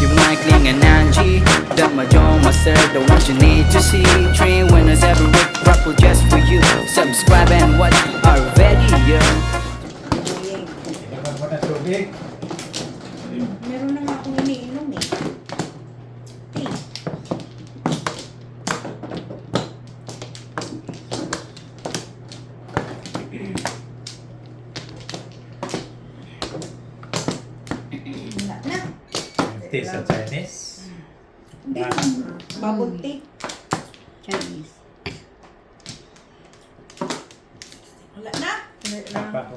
You might cling an Angie. That my John Master The ones you need to see. Three winners every week Raffle just for you. Subscribe and watch our video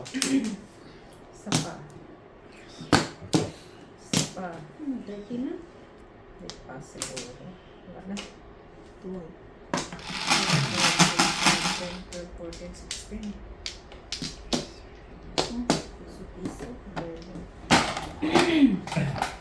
Isa pa. Isa pa. Hmm, dirty na. Wait pa siguro. Wala na. Two. 10, 12, 14, 16. Hmm, Piso-piso. Very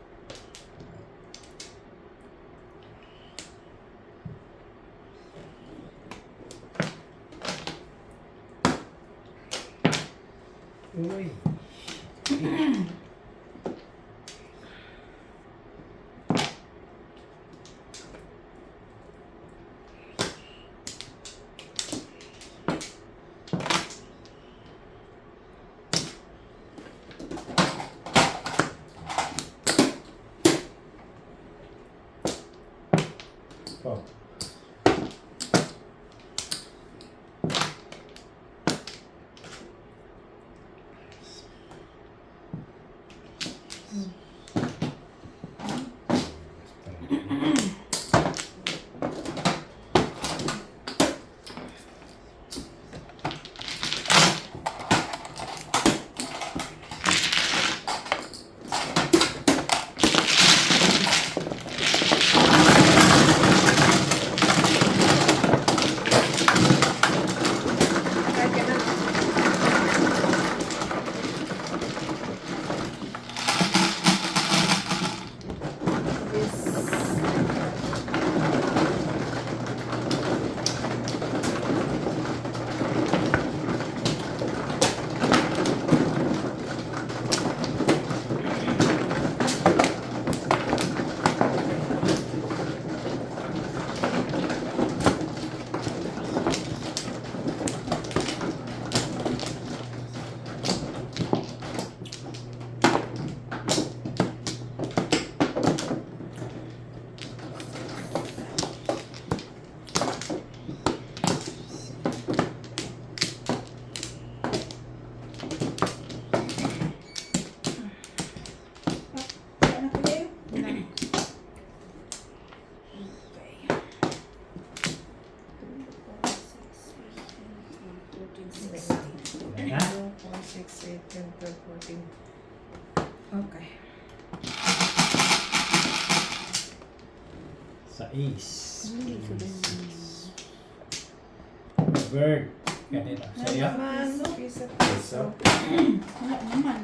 Bird. Ganito. Sa'yo? Naman, piso, Piso. Wala naman.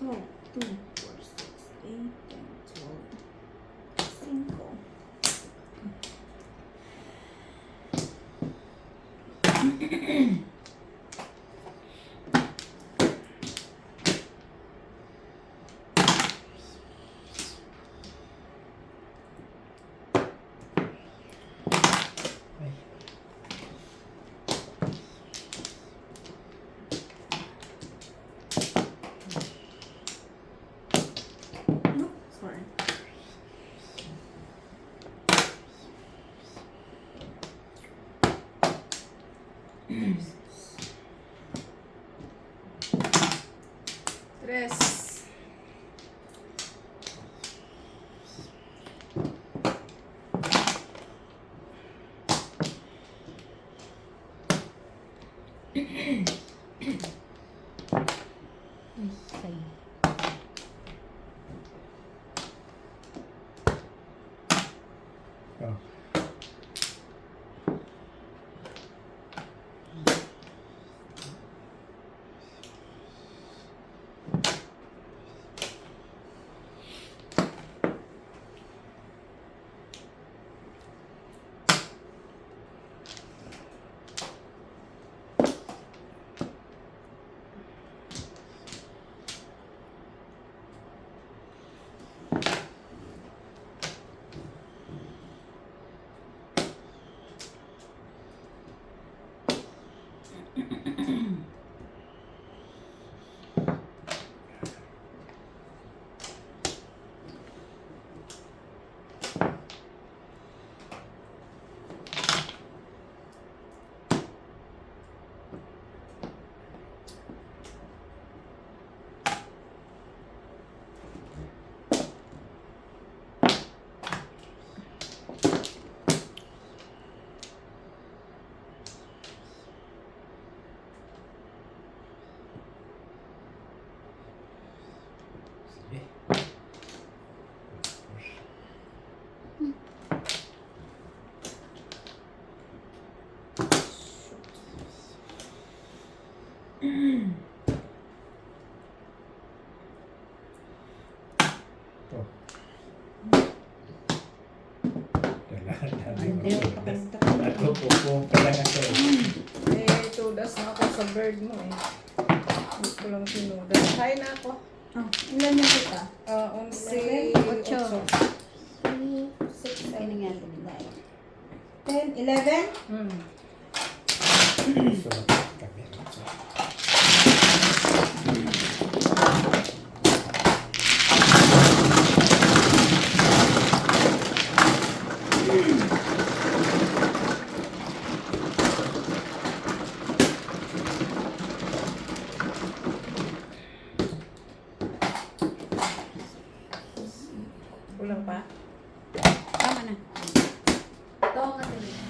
12, 嗯。Dala, Hindi, dala. pakita Ako, upo pa lang ako. Eh, tudas na ako sa bird mo eh. Hindi ko lang sinudas. Kain na ako. Oh, ilan yung kita? Eleven, otso. otso. 3, 6, 7, 8, 10, 11? Hmm. Sulat kami. Kulang pa? Tama na. Ito ang kasi. 6 pa.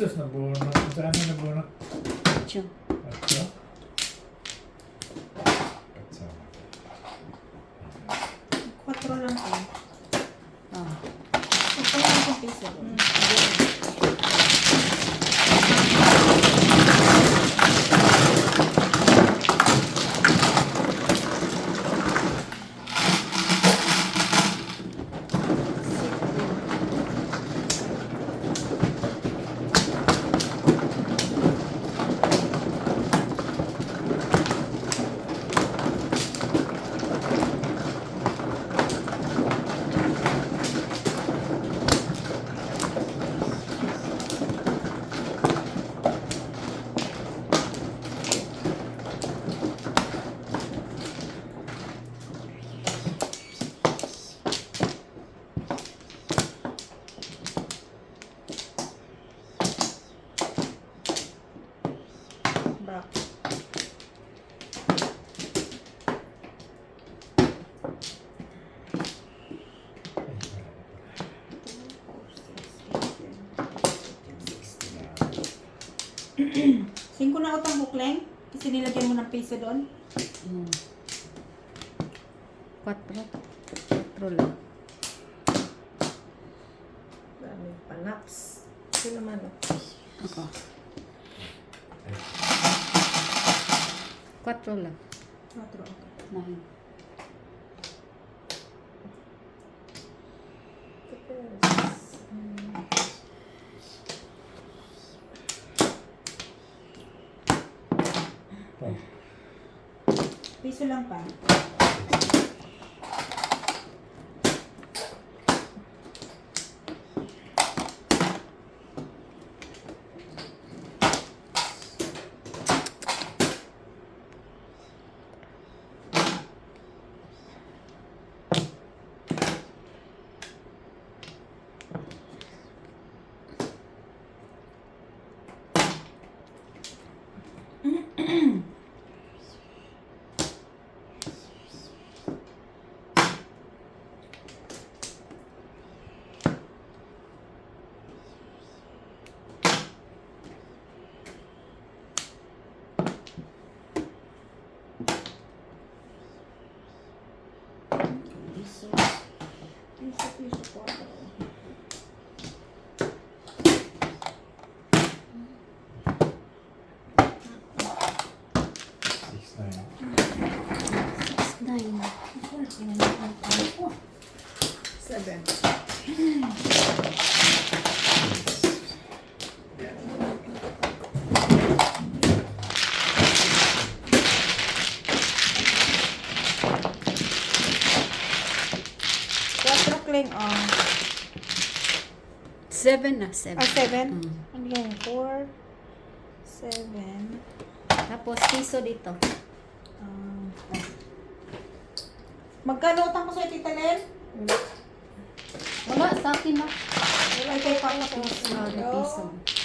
sus, nabunot. Saan na nabunot? Tiyo. Atso? Atso. 4 lang po. Oh. Ito lang yung piso. Back. Singko na utang bukleng? Kasi piso doon? Hmm. Quatro. Quatro lang. Daming panaps. Ito naman oh. Ako. Quatro lang. Quatro, okay. Nine. Oh. Piso lang 7. Quatro kling, oh. Seven na, seven. Ah, seven? Mm. Again, four, seven. Tapos, piso dito. Um, Magkano utang ko sa tita Len? Sa akin na. Wala kayo pa ako. Oh,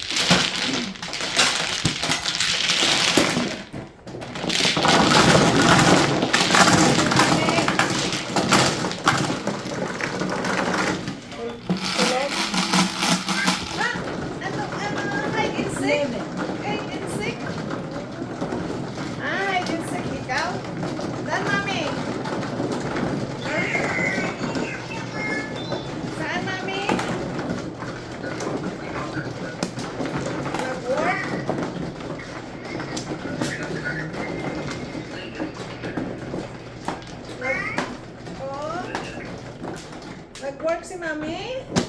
works in me.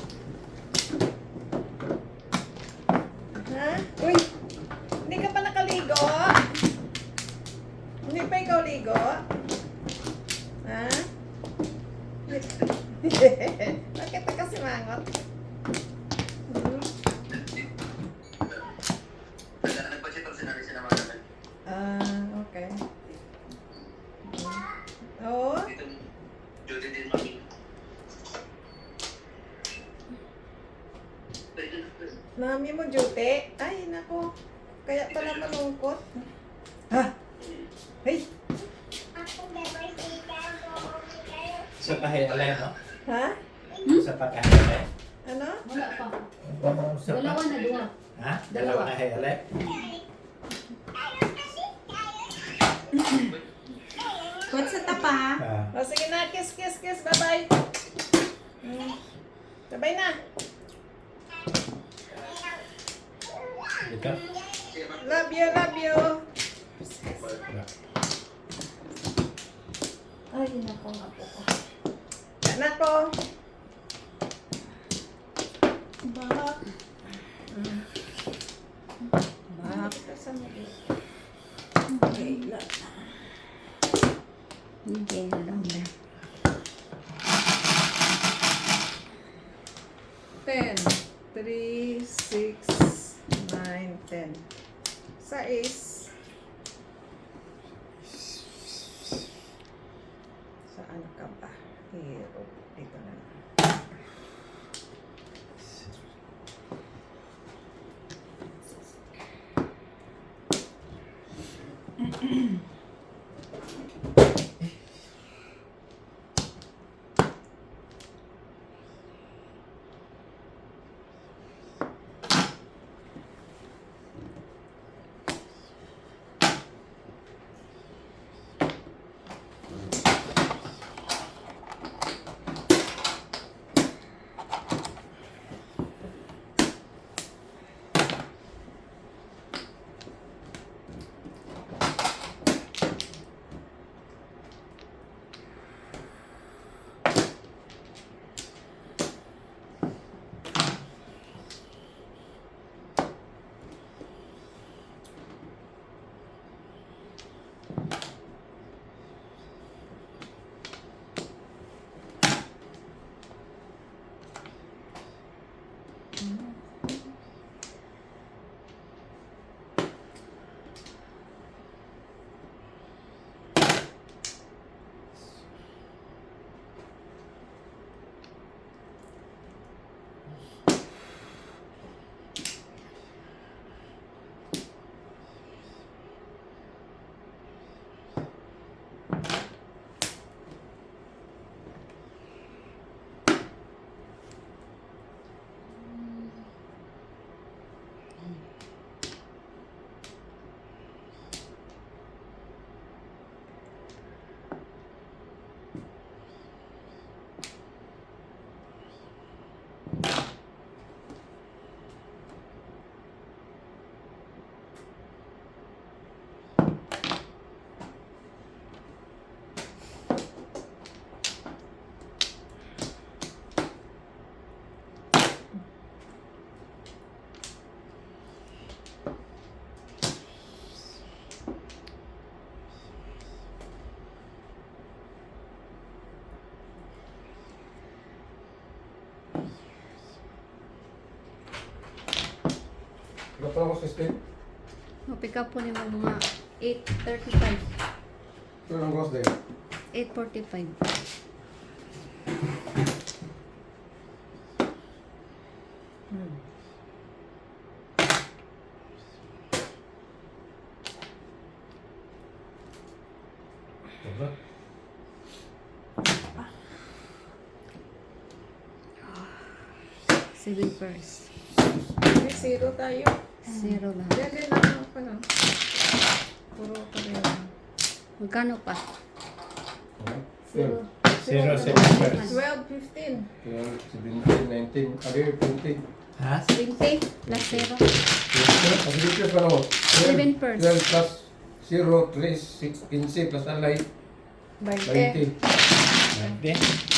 Kaya pala malungkot. Ha? Hey! Sa pahay alay, no? Ha? Sa pahay alay. Ano? Wala pa. Pang-usap Dalawa na duwa. Ha? Dalawa na hele. Kuwat sa tapa. Ah. O, sige na. Kiss, kiss, kiss. Bye-bye. Mm. Sabay na. Dito. Love you, love you. Ay, nako nga po ko. Anak ko. Bahak. Bahak. Okay, la. Hindi, alam. Dapat ako sa state. Mapick up po niyo mga 8.35. Ito ang boss day. 8.45. Diba? Seven first. Zero tayo. Zero lang. Yan din lang ako lang. Puro pa rin. Magkano pa? Zero. Zero, seven. 12, 15. 12, 17, 19, abi 20. Ha? 20 plus zero. Abi dito pa ako. Seven first. 12 plus 0, 3, 6, 15 plus alay, 20. 20.